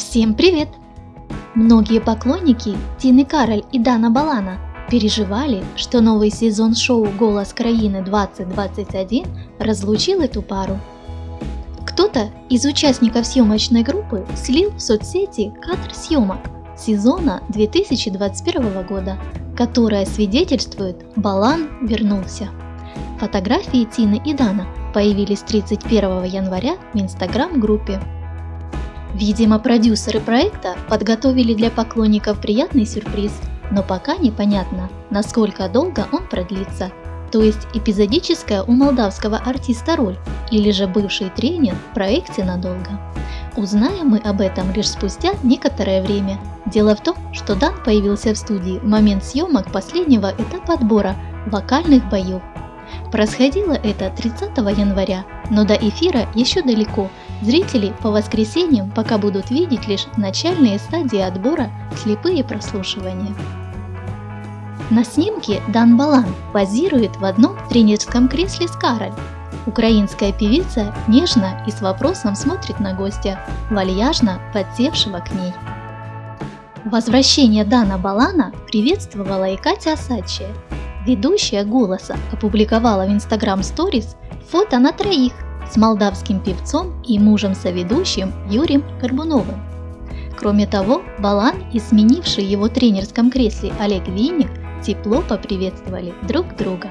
Всем привет! Многие поклонники Тины Кароль и Дана Балана переживали, что новый сезон шоу «Голос краины 2021» разлучил эту пару. Кто-то из участников съемочной группы слил в соцсети кадр съемок сезона 2021 года, которая свидетельствует «Балан вернулся». Фотографии Тины и Дана появились 31 января в инстаграм-группе Видимо, продюсеры проекта подготовили для поклонников приятный сюрприз, но пока непонятно, насколько долго он продлится. То есть эпизодическая у молдавского артиста роль или же бывший тренер в проекте надолго. Узнаем мы об этом лишь спустя некоторое время. Дело в том, что Дан появился в студии в момент съемок последнего этапа отбора вокальных боев Происходило это 30 января, но до эфира еще далеко. Зрители по воскресеньям пока будут видеть лишь начальные стадии отбора, слепые прослушивания. На снимке Дан Балан позирует в одном тренерском кресле с Кароль. Украинская певица нежно и с вопросом смотрит на гостя, вальяжно подсевшего к ней. Возвращение Дана Балана приветствовала и Катя Асачия, Ведущая «Голоса» опубликовала в Instagram Stories фото на троих с молдавским певцом и мужем-соведущим Юрием Горбуновым. Кроме того, Балан и сменивший его тренерском кресле Олег Винник тепло поприветствовали друг друга.